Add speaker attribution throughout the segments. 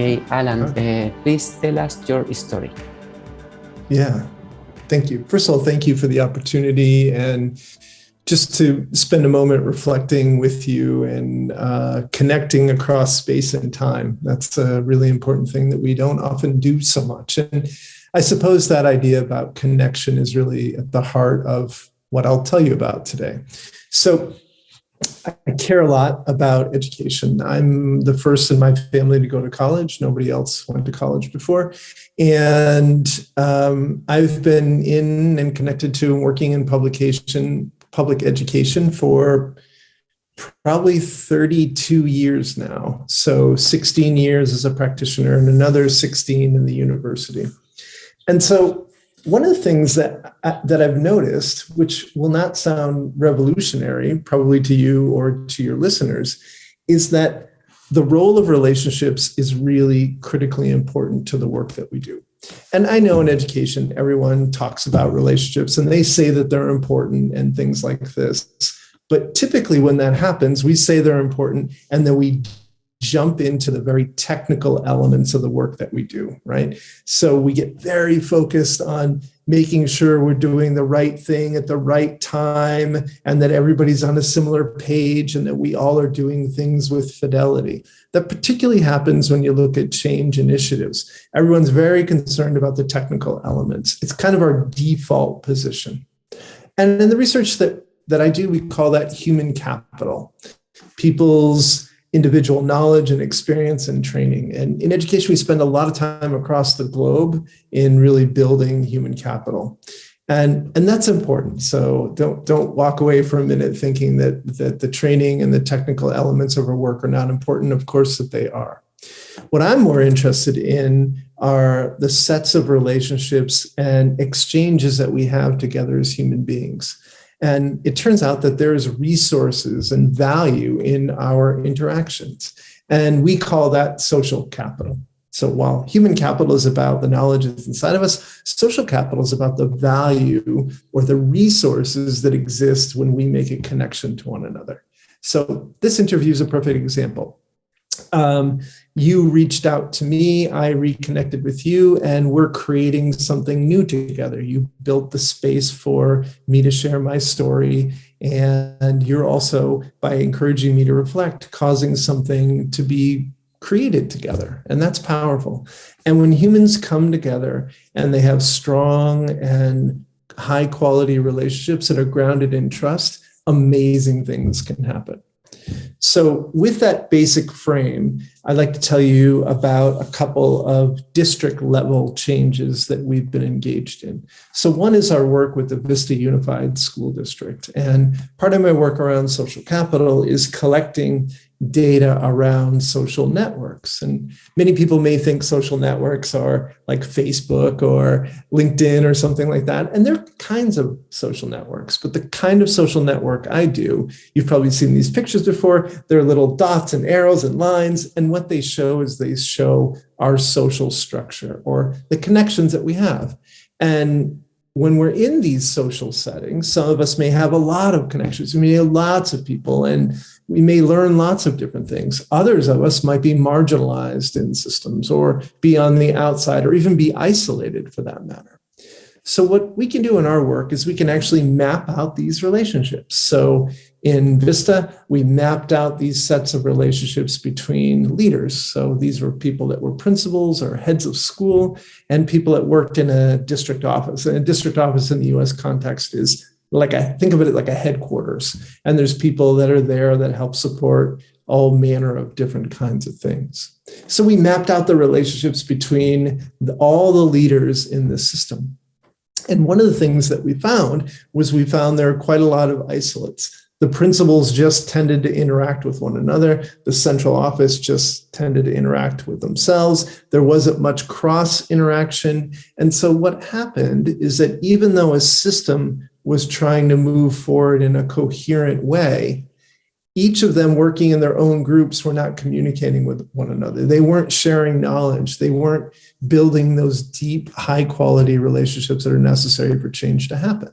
Speaker 1: Okay, Alan, uh, please tell us your story.
Speaker 2: Yeah, thank you. First of all, thank you for the opportunity and just to spend a moment reflecting with you and uh, connecting across space and time. That's a really important thing that we don't often do so much. And I suppose that idea about connection is really at the heart of what I'll tell you about today. So I care a lot about education. I'm the first in my family to go to college. Nobody else went to college before. And um, I've been in and connected to and working in publication, public education for probably 32 years now. So 16 years as a practitioner and another 16 in the university. And so one of the things that uh, that I've noticed, which will not sound revolutionary, probably to you or to your listeners, is that the role of relationships is really critically important to the work that we do. And I know in education, everyone talks about relationships and they say that they're important and things like this. But typically, when that happens, we say they're important and then we jump into the very technical elements of the work that we do, right? So we get very focused on making sure we're doing the right thing at the right time and that everybody's on a similar page and that we all are doing things with fidelity. That particularly happens when you look at change initiatives. Everyone's very concerned about the technical elements. It's kind of our default position. And in the research that, that I do, we call that human capital. People's individual knowledge and experience and training. And in education, we spend a lot of time across the globe in really building human capital. And, and that's important. So don't, don't walk away for a minute thinking that, that the training and the technical elements of our work are not important. Of course that they are. What I'm more interested in are the sets of relationships and exchanges that we have together as human beings. And it turns out that there's resources and value in our interactions. And we call that social capital. So while human capital is about the knowledge that's inside of us, social capital is about the value or the resources that exist when we make a connection to one another. So this interview is a perfect example. Um, you reached out to me, I reconnected with you, and we're creating something new together. You built the space for me to share my story, and you're also, by encouraging me to reflect, causing something to be created together, and that's powerful. And when humans come together and they have strong and high quality relationships that are grounded in trust, amazing things can happen. So with that basic frame, I'd like to tell you about a couple of district level changes that we've been engaged in. So one is our work with the Vista Unified School District. And part of my work around social capital is collecting data around social networks. And many people may think social networks are like Facebook or LinkedIn or something like that. And they're kinds of social networks, but the kind of social network I do, you've probably seen these pictures before, they're little dots and arrows and lines. And what they show is they show our social structure or the connections that we have. And when we're in these social settings, some of us may have a lot of connections. We may have lots of people and we may learn lots of different things. Others of us might be marginalized in systems or be on the outside or even be isolated for that matter. So what we can do in our work is we can actually map out these relationships. So in Vista, we mapped out these sets of relationships between leaders. So these were people that were principals or heads of school and people that worked in a district office. And a district office in the US context is like I think of it like a headquarters. And there's people that are there that help support all manner of different kinds of things. So we mapped out the relationships between the, all the leaders in the system. And one of the things that we found was we found there are quite a lot of isolates. The principals just tended to interact with one another. The central office just tended to interact with themselves. There wasn't much cross interaction. And so what happened is that even though a system was trying to move forward in a coherent way, each of them working in their own groups were not communicating with one another. They weren't sharing knowledge. They weren't building those deep, high quality relationships that are necessary for change to happen.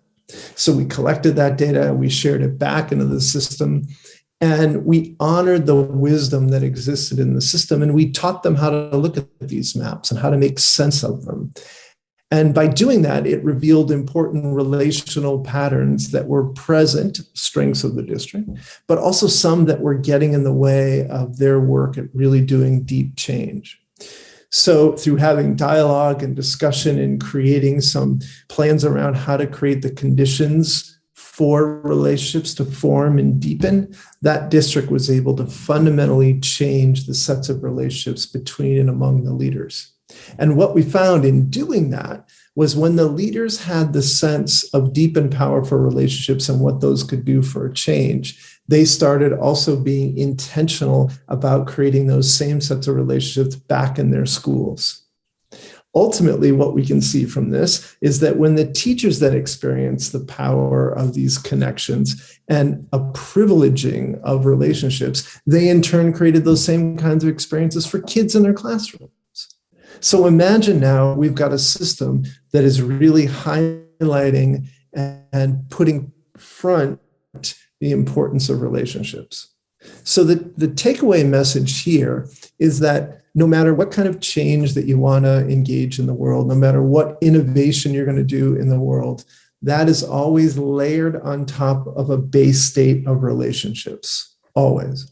Speaker 2: So we collected that data, we shared it back into the system, And we honored the wisdom that existed in the system, and we taught them how to look at these maps and how to make sense of them. And by doing that, it revealed important relational patterns that were present, strengths of the district, but also some that were getting in the way of their work at really doing deep change. So through having dialogue and discussion and creating some plans around how to create the conditions for relationships to form and deepen, that district was able to fundamentally change the sets of relationships between and among the leaders. And what we found in doing that was when the leaders had the sense of deep and powerful relationships and what those could do for a change, they started also being intentional about creating those same sets of relationships back in their schools. Ultimately, what we can see from this is that when the teachers that experience the power of these connections and a privileging of relationships, they in turn created those same kinds of experiences for kids in their classroom. So imagine now we've got a system that is really highlighting and putting front the importance of relationships. So the, the takeaway message here is that no matter what kind of change that you want to engage in the world, no matter what innovation you're going to do in the world, that is always layered on top of a base state of relationships, always.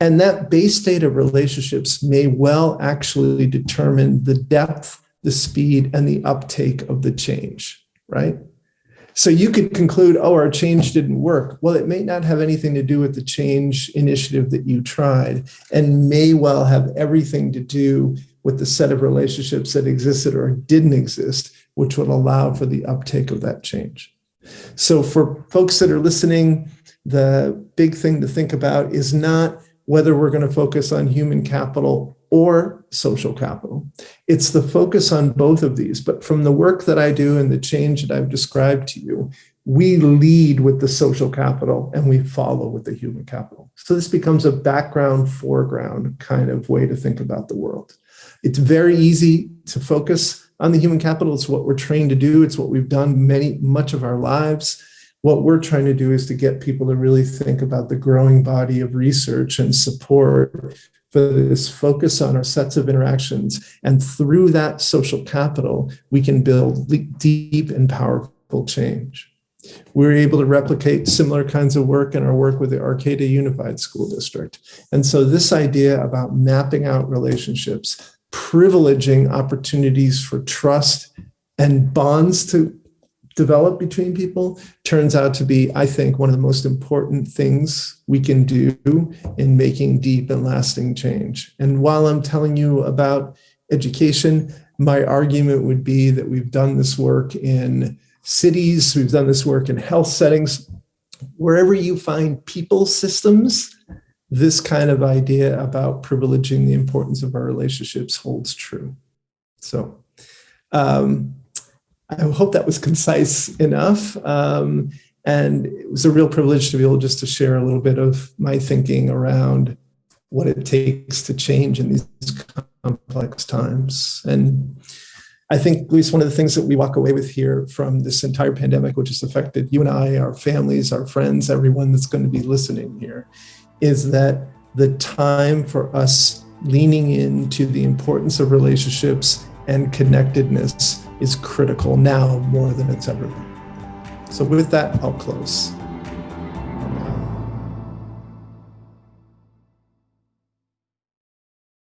Speaker 2: And that base state of relationships may well actually determine the depth, the speed, and the uptake of the change, right? So you could conclude, oh, our change didn't work. Well, it may not have anything to do with the change initiative that you tried and may well have everything to do with the set of relationships that existed or didn't exist, which would allow for the uptake of that change. So for folks that are listening, the big thing to think about is not whether we're going to focus on human capital or social capital. It's the focus on both of these. But from the work that I do and the change that I've described to you, we lead with the social capital and we follow with the human capital. So this becomes a background, foreground kind of way to think about the world. It's very easy to focus on the human capital. It's what we're trained to do. It's what we've done many, much of our lives what we're trying to do is to get people to really think about the growing body of research and support for this focus on our sets of interactions. And through that social capital, we can build deep and powerful change. We're able to replicate similar kinds of work in our work with the Arcata Unified School District. And so this idea about mapping out relationships, privileging opportunities for trust and bonds to develop between people turns out to be, I think, one of the most important things we can do in making deep and lasting change. And while I'm telling you about education, my argument would be that we've done this work in cities, we've done this work in health settings. Wherever you find people systems, this kind of idea about privileging the importance of our relationships holds true. So um, I hope that was concise enough. Um, and it was a real privilege to be able just to share a little bit of my thinking around what it takes to change in these complex times. And I think, at least one of the things that we walk away with here from this entire pandemic, which has affected you and I, our families, our friends, everyone that's going to be listening here, is that the time for us leaning into the importance of relationships and connectedness is critical now more than it's ever been. So with that, I'll close.